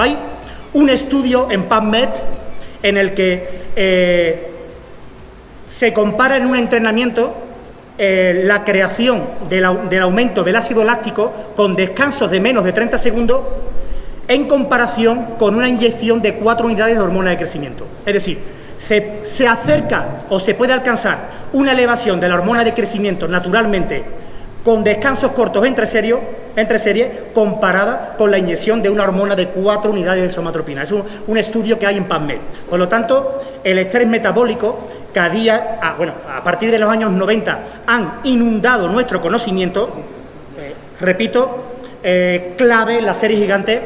Hay un estudio en PubMed en el que eh, se compara en un entrenamiento eh, la creación del, aumento del ácido láctico con descansos de menos de 30 segundos en comparación con una inyección de 4 unidades de hormona de crecimiento. Es decir, se, se, acerca o se puede alcanzar una elevación de la hormona de crecimiento naturalmente con descansos cortos entre, serio, entre series comparada con la inyección de una hormona de 4 unidades de somatropina. Es un, estudio que hay en PubMed. Por lo tanto, el estrés metabólico cada día, ah, bueno, a partir de los años 90 han inundado nuestro conocimiento, eh, repito, eh, clave la serie gigante,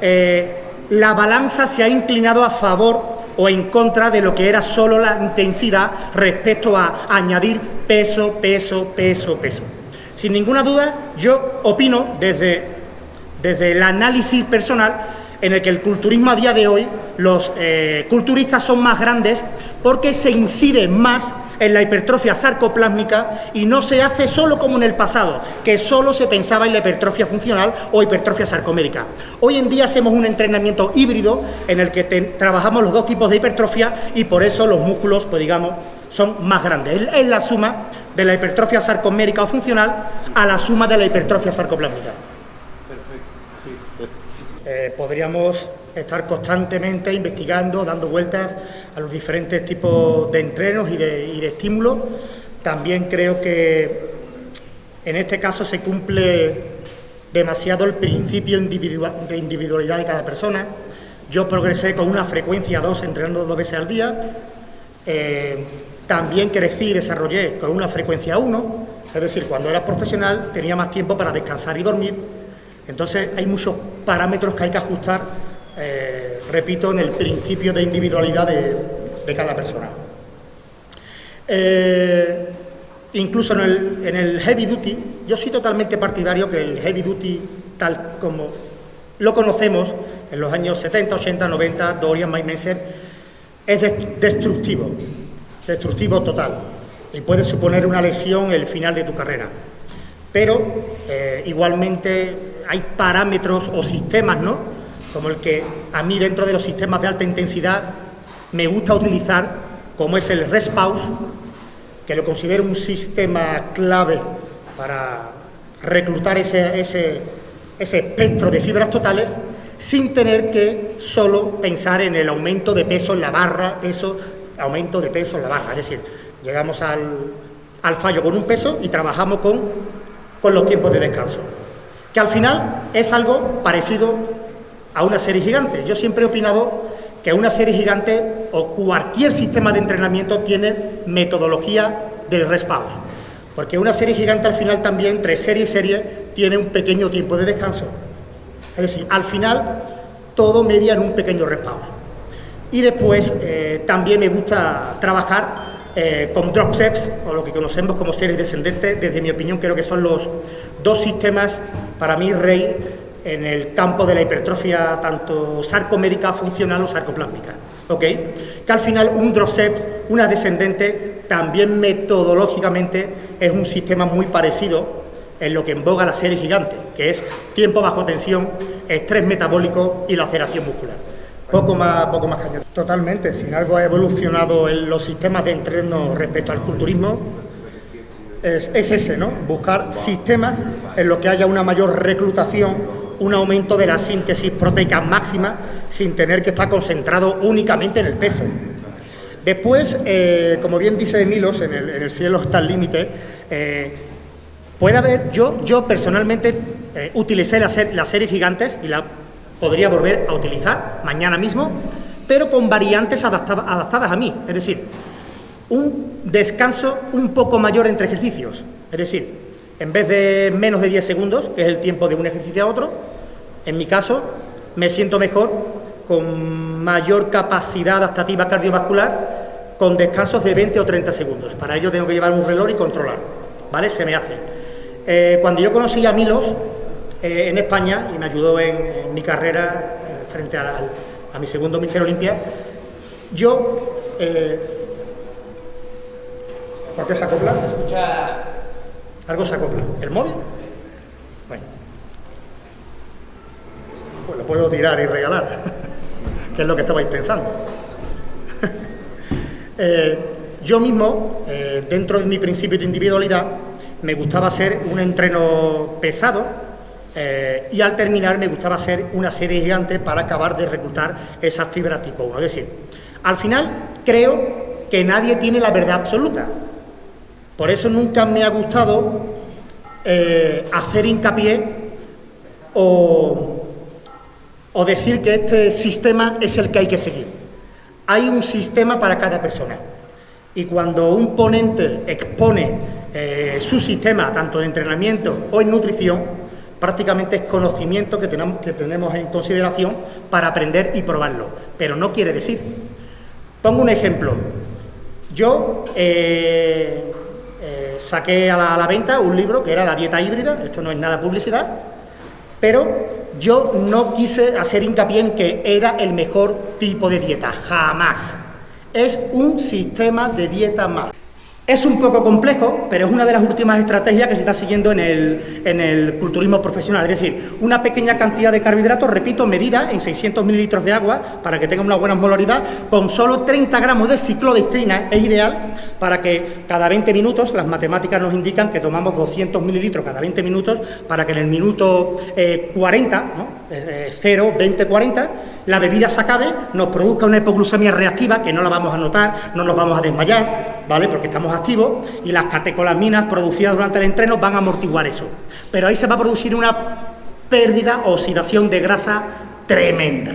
eh, la balanza se ha inclinado a favor o en contra de lo que era solo la intensidad respecto a añadir peso, peso, peso, peso. Sin ninguna duda, yo opino desde, desde el análisis personal en el que el culturismo a día de hoy, los eh, culturistas son más grandes porque se incide más en la hipertrofia sarcoplásmica y no se hace solo como en el pasado, que solo se pensaba en la hipertrofia funcional o hipertrofia sarcomérica. Hoy en día hacemos un entrenamiento híbrido en el que trabajamos los dos tipos de hipertrofia y por eso los músculos, pues digamos, son más grandes. Es la suma de la hipertrofia sarcomérica o funcional a la suma de la hipertrofia sarcoplásmica. Perfecto. Eh, podríamos estar constantemente investigando, dando vueltas a los diferentes tipos de entrenos y de, estímulos. También creo que en este caso se cumple demasiado el principio de individualidad de cada persona. Yo progresé con una frecuencia 2, entrenando dos veces al día. Eh, también crecí y desarrollé con una frecuencia 1, es decir, cuando era profesional tenía más tiempo para descansar y dormir. Entonces hay muchos parámetros que hay que ajustar, eh, repito, en el principio de individualidad de, cada persona. Eh, incluso en el, heavy duty, yo soy totalmente partidario que el heavy duty, tal como lo conocemos en los años 70, 80, 90, Dorian Maimenser, es destructivo destructivo total y puede suponer una lesión el final de tu carrera. Pero eh, igualmente hay parámetros o sistemas, ¿no? Como el que a mí dentro de los sistemas de alta intensidad me gusta utilizar, como es el rest pause, que lo considero un sistema clave para reclutar ese, ese, ese espectro de fibras totales sin tener que solo pensar en el aumento de peso en la barra, eso aumento de peso en la barra, es decir, llegamos al, fallo con un peso y trabajamos con, con los tiempos de descanso, que al final es algo parecido a una serie gigante. Yo siempre he opinado que una serie gigante o cualquier sistema de entrenamiento tiene metodología del respawn, porque una serie gigante al final también, entre serie y serie, tiene un pequeño tiempo de descanso. Es decir, al final todo media en un pequeño respawn. Y después eh, también me gusta trabajar eh, con drop o lo que conocemos como series descendentes. Desde mi opinión creo que son los dos sistemas, para mí, rey en el campo de la hipertrofia tanto sarcomérica funcional o sarcoplásmica. ¿ok? Que al final un drop una descendente, también metodológicamente es un sistema muy parecido en lo que emboga la serie gigante, que es tiempo bajo tensión, estrés metabólico y laceración muscular. Poco más, poco más cañón. Totalmente, sin algo ha evolucionado en los sistemas de entreno respecto al culturismo, es, ese, ¿no? Buscar sistemas en los que haya una mayor reclutación, un aumento de la síntesis proteica máxima, sin tener que estar concentrado únicamente en el peso. Después, eh, como bien dice Milos, en el, cielo está el límite, eh, puede haber, yo, yo personalmente eh, utilicé las la series gigantes y la podría volver a utilizar mañana mismo, pero con variantes adaptadas a mí, es decir, un descanso un poco mayor entre ejercicios, es decir, en vez de menos de 10 segundos, que es el tiempo de un ejercicio a otro, en mi caso me siento mejor con mayor capacidad adaptativa cardiovascular con descansos de 20 o 30 segundos. Para ello tengo que llevar un reloj y controlar, ¿vale? Se me hace. Eh, cuando yo conocí a Milos, eh, en España y me ayudó en, mi carrera eh, frente a, mi segundo Mister Olimpia. Yo, eh, ¿por qué se acopla? Escucha... Algo se acopla. ¿El móvil? Bueno. Pues lo puedo tirar y regalar, que es lo que estabais pensando. Yo mismo, dentro de mi principio de individualidad, me gustaba hacer un entreno pesado eh, y al terminar me gustaba hacer una serie gigante para acabar de reclutar esa fibra tipo 1. Es decir, al final creo que nadie tiene la verdad absoluta. Por eso nunca me ha gustado hacer hincapié o o decir que este sistema es el que hay que seguir. Hay un sistema para cada persona. Y cuando un ponente expone eh, su sistema, tanto en entrenamiento o en nutrición, prácticamente es conocimiento que tenemos, que tenemos en consideración para aprender y probarlo. Pero no quiere decir. Pongo un ejemplo. Yo eh, eh, saqué a la, a la venta un libro que era La dieta híbrida, esto no es nada publicidad, pero yo no quise hacer hincapié en que era el mejor tipo de dieta, jamás. Es un sistema de dieta más. Es un poco complejo, pero es una de las últimas estrategias que se está siguiendo en el, culturismo profesional. Es decir, una pequeña cantidad de carbohidratos, repito, medida en 600 mililitros de agua, para que tenga una buena molaridad, con solo 30 gramos de ciclodestrina, es ideal para que cada 20 minutos, las matemáticas nos indican que tomamos 200 mililitros cada 20 minutos, para que en el minuto 40, ¿no? 0, 20, 40, la bebida se acabe, nos produzca una hipoglucemia reactiva, que no la vamos a notar, no nos vamos a desmayar, ¿vale? Porque estamos activos y las catecolaminas producidas durante el entreno van a amortiguar eso. Pero ahí se va a producir una pérdida o oxidación de grasa tremenda.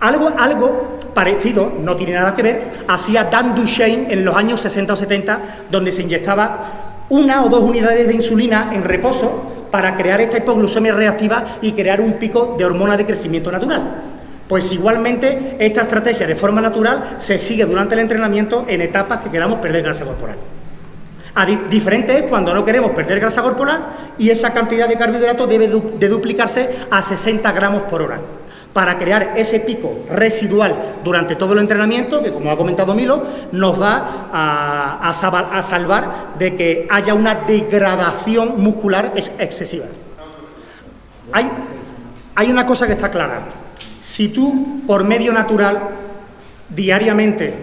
Algo, algo parecido, no tiene nada que ver, hacía Dan Duchesne en los años 60 o 70, donde se inyectaba una o dos unidades de insulina en reposo para crear esta hipoglucemia reactiva y crear un pico de hormona de crecimiento natural. Pues igualmente esta estrategia de forma natural se sigue durante el entrenamiento en etapas que queramos perder grasa corporal. diferente es cuando no queremos perder grasa corporal y esa cantidad de carbohidratos debe de duplicarse a 60 gramos por hora para crear ese pico residual durante todo el entrenamiento, que como ha comentado Milo, nos va a, salvar de que haya una degradación muscular excesiva. Hay una cosa que está clara, si tú, por medio natural, diariamente,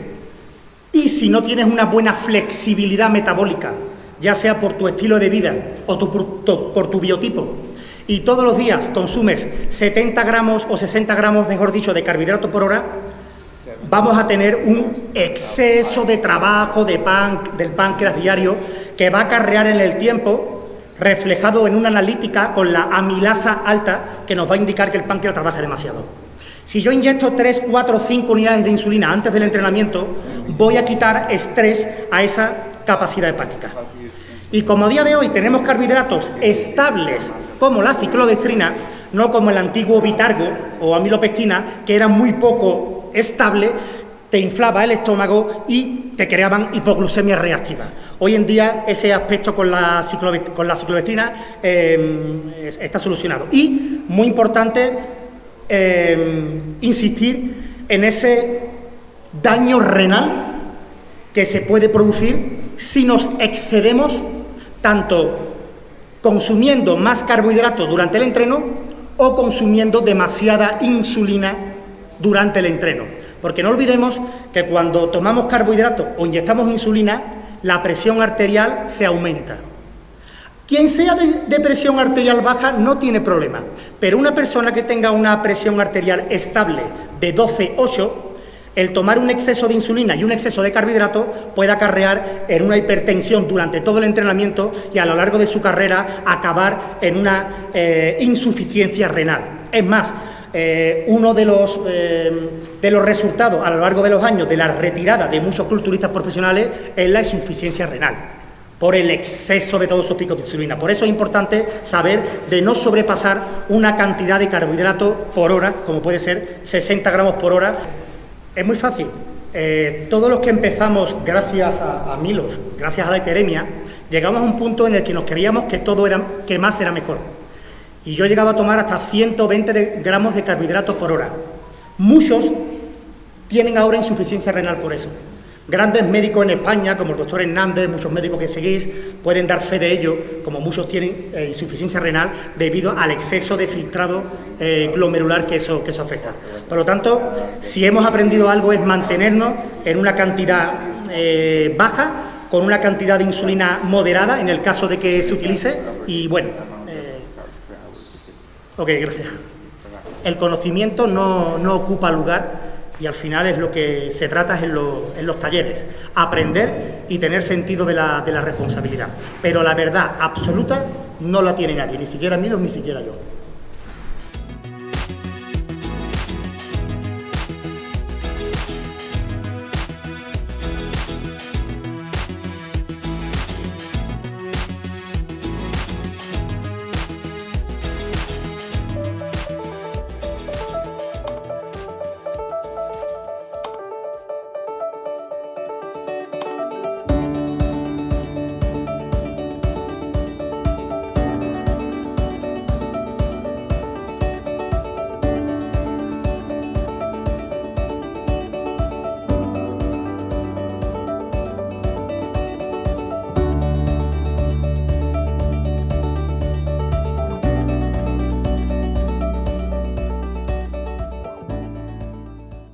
y si no tienes una buena flexibilidad metabólica, ya sea por tu estilo de vida o por, tu biotipo, y todos los días consumes 70 gramos o 60 gramos, mejor dicho, de carbohidrato por hora, vamos a tener un exceso de trabajo pan, del páncreas diario que va a acarrear en el tiempo reflejado en una analítica con la amilasa alta que nos va a indicar que el páncreas trabaja demasiado. Si yo inyecto 3, 4, 5 unidades de insulina antes del entrenamiento, voy a quitar estrés a esa capacidad hepática. Y como a día de hoy tenemos carbohidratos estables como la ciclodestrina, no como el antiguo bitargo o amilopectina, que era muy poco estable, te inflaba el estómago y te creaban hipoglucemia reactiva. Hoy en día ese aspecto con la, ciclodestrina em, está solucionado. Y, muy importante, Em, insistir en ese daño renal que se puede producir si nos excedemos tanto consumiendo más carbohidratos durante el entreno o consumiendo demasiada insulina durante el entreno. Porque no olvidemos que cuando tomamos carbohidratos o inyectamos insulina, la presión arterial se aumenta. Quien sea de, presión arterial baja no tiene problema, pero una persona que tenga una presión arterial estable de 12-8, el tomar un exceso de insulina y un exceso de carbohidrato puede acarrear en una hipertensión durante todo el entrenamiento y a lo largo de su carrera acabar en una eh, insuficiencia renal. Es más, eh, uno de los, eh, de los resultados a lo largo de los años de la retirada de muchos culturistas profesionales es la insuficiencia renal por el exceso de todos esos picos de insulina. Por eso es importante saber de no sobrepasar una cantidad de carbohidrato por hora, como puede ser 60 gramos por hora. Es muy fácil. Eh, todos los que empezamos gracias a, Milos, gracias a la hiperemia, llegamos a un punto en el que nos creíamos que todo era, que más era mejor. Y yo llegaba a tomar hasta 120 gramos de carbohidratos por hora. Muchos tienen ahora insuficiencia renal por eso Grandes médicos en España, como el doctor Hernández, muchos médicos que seguís, pueden dar fe de ello, como muchos tienen eh, insuficiencia renal debido al exceso de filtrado eh, glomerular que eso, que eso afecta. Por lo tanto, si hemos aprendido algo es mantenernos en una cantidad eh, baja, con una cantidad de insulina moderada en el caso de que se utilice y bueno, ok, gracias. El conocimiento no, no ocupa lugar y al final es lo que se trata en, los talleres, aprender y tener sentido de la, de la responsabilidad. Pero la verdad absoluta no la tiene nadie, ni siquiera Milo, ni siquiera yo.